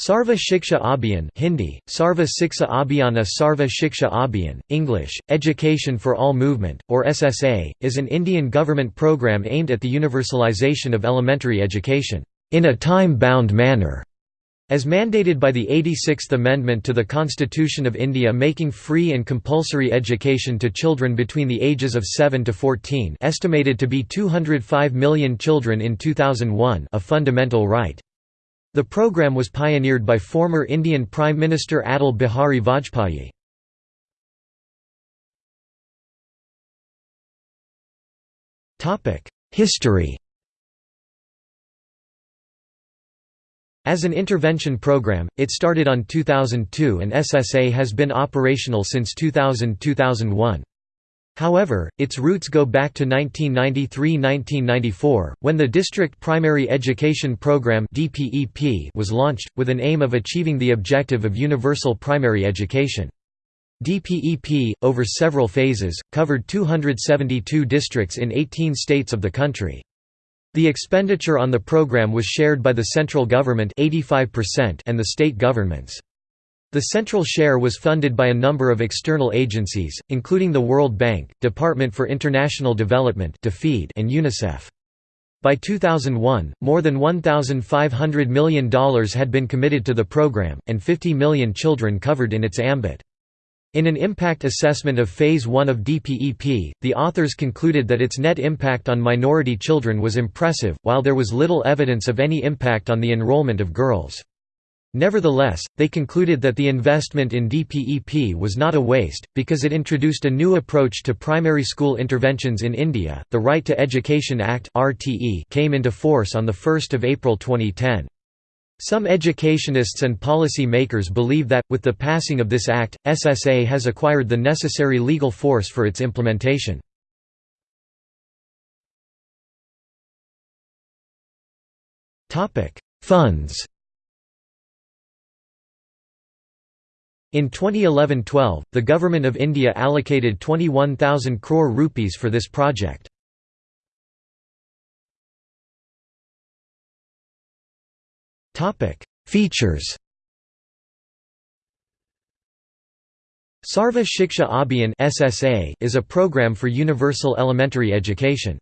Sarva Shiksha Abhiyan Hindi, Sarva Abhiyana Sarva Shiksha Abhiyan, English, Education for All Movement, or SSA, is an Indian government program aimed at the universalization of elementary education, "...in a time-bound manner." As mandated by the 86th Amendment to the Constitution of India making free and compulsory education to children between the ages of 7 to 14 estimated to be 205 million children in 2001 a fundamental right. The program was pioneered by former Indian Prime Minister Atal Bihari Vajpayee. History As an intervention program, it started on 2002 and SSA has been operational since 2000–2001. However, its roots go back to 1993–1994, when the District Primary Education Program was launched, with an aim of achieving the objective of universal primary education. DPEP, over several phases, covered 272 districts in 18 states of the country. The expenditure on the program was shared by the central government 85% and the state governments. The central share was funded by a number of external agencies, including the World Bank, Department for International Development and UNICEF. By 2001, more than $1,500 million had been committed to the program, and 50 million children covered in its ambit. In an impact assessment of Phase 1 of DPEP, the authors concluded that its net impact on minority children was impressive, while there was little evidence of any impact on the enrollment of girls. Nevertheless, they concluded that the investment in DPEP was not a waste, because it introduced a new approach to primary school interventions in India. The Right to Education Act came into force on 1 April 2010. Some educationists and policy makers believe that, with the passing of this act, SSA has acquired the necessary legal force for its implementation. Funds In 2011–12, the Government of India allocated 21,000 crore rupees for this project. Features Sarva Shiksha Abhiyan is a program for universal elementary education.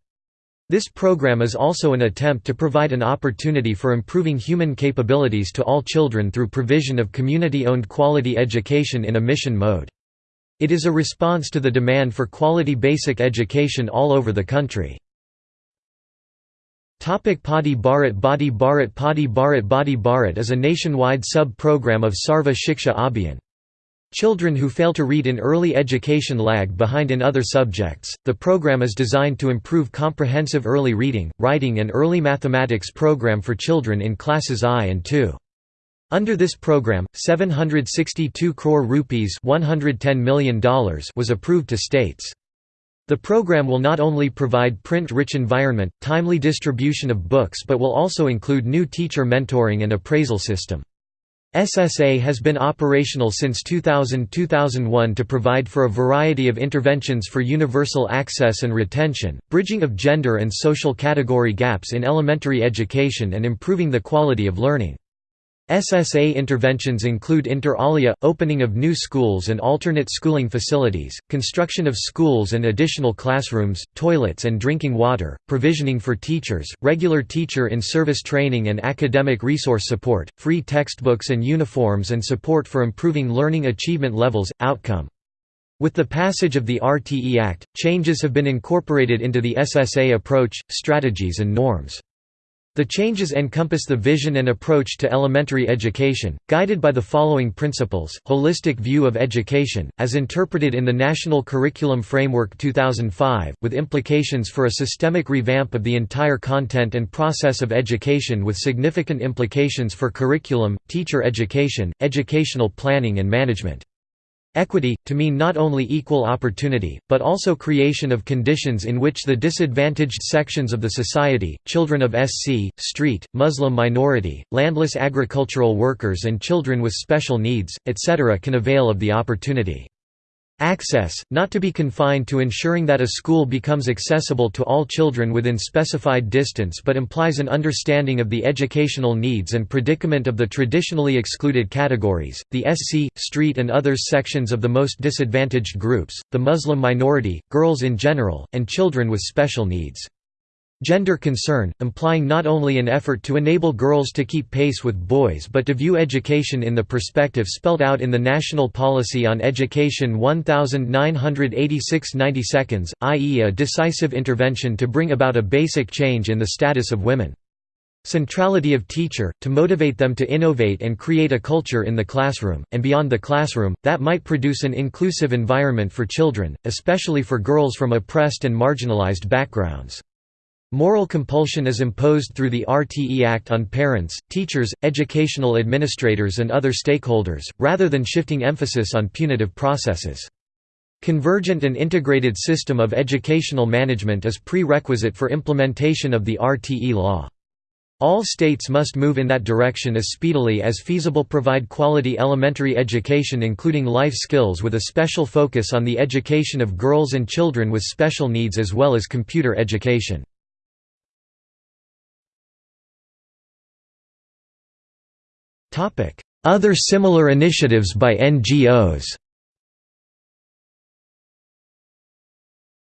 This program is also an attempt to provide an opportunity for improving human capabilities to all children through provision of community-owned quality education in a mission mode. It is a response to the demand for quality basic education all over the country. Topic Padi Bharat Badi Bharat Padi Bharat Badi Bharat is a nationwide sub-program of Sarva Shiksha Abhiyan. Children who fail to read in early education lag behind in other subjects. The program is designed to improve comprehensive early reading, writing and early mathematics program for children in classes I and II. Under this program, 762 crore rupees $110 million was approved to states. The program will not only provide print-rich environment, timely distribution of books but will also include new teacher mentoring and appraisal system. SSA has been operational since 2000–2001 to provide for a variety of interventions for universal access and retention, bridging of gender and social category gaps in elementary education and improving the quality of learning. SSA interventions include inter alia, opening of new schools and alternate schooling facilities, construction of schools and additional classrooms, toilets and drinking water, provisioning for teachers, regular teacher-in-service training and academic resource support, free textbooks and uniforms and support for improving learning achievement levels, outcome. With the passage of the RTE Act, changes have been incorporated into the SSA approach, strategies and norms. The changes encompass the vision and approach to elementary education, guided by the following principles, holistic view of education, as interpreted in the National Curriculum Framework 2005, with implications for a systemic revamp of the entire content and process of education with significant implications for curriculum, teacher education, educational planning and management. Equity, to mean not only equal opportunity, but also creation of conditions in which the disadvantaged sections of the society, children of SC, street, Muslim minority, landless agricultural workers and children with special needs, etc. can avail of the opportunity. Access, not to be confined to ensuring that a school becomes accessible to all children within specified distance but implies an understanding of the educational needs and predicament of the traditionally excluded categories, the SC, street and others sections of the most disadvantaged groups, the Muslim minority, girls in general, and children with special needs. Gender concern, implying not only an effort to enable girls to keep pace with boys but to view education in the perspective spelled out in the National Policy on Education 1986 90 seconds, i.e. a decisive intervention to bring about a basic change in the status of women. Centrality of teacher, to motivate them to innovate and create a culture in the classroom, and beyond the classroom, that might produce an inclusive environment for children, especially for girls from oppressed and marginalized backgrounds. Moral compulsion is imposed through the RTE Act on parents, teachers, educational administrators and other stakeholders, rather than shifting emphasis on punitive processes. Convergent and integrated system of educational management is prerequisite for implementation of the RTE law. All states must move in that direction as speedily as feasible provide quality elementary education including life skills with a special focus on the education of girls and children with special needs as well as computer education. Other similar initiatives by NGOs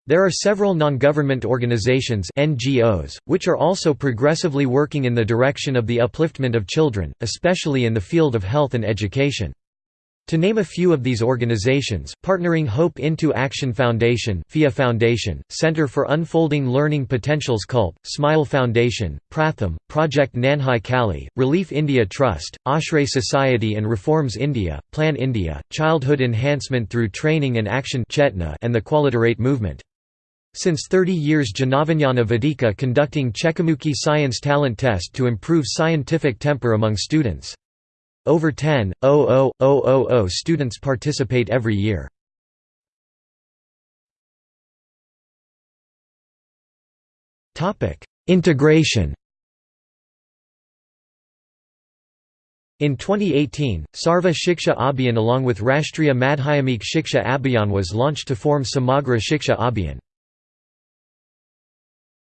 There are several non-government organizations NGOs, which are also progressively working in the direction of the upliftment of children, especially in the field of health and education. To name a few of these organizations, Partnering Hope Into Action Foundation PHIA Foundation, Center for Unfolding Learning Potentials CULP, Smile Foundation, Pratham, Project Nanhi Kali, Relief India Trust, Ashray Society and Reforms India, Plan India, Childhood Enhancement Through Training and Action Chetna, and the Qualitarate Movement. Since 30 years Janavijnana Vedika conducting Chekkamuki Science Talent Test to improve scientific temper among students. Over 10,000,000 students participate every year. Integration In 2018, Sarva Shiksha Abhiyan along with Rashtriya Madhyamik Shiksha Abhiyan was launched to form Samagra Shiksha Abhiyan.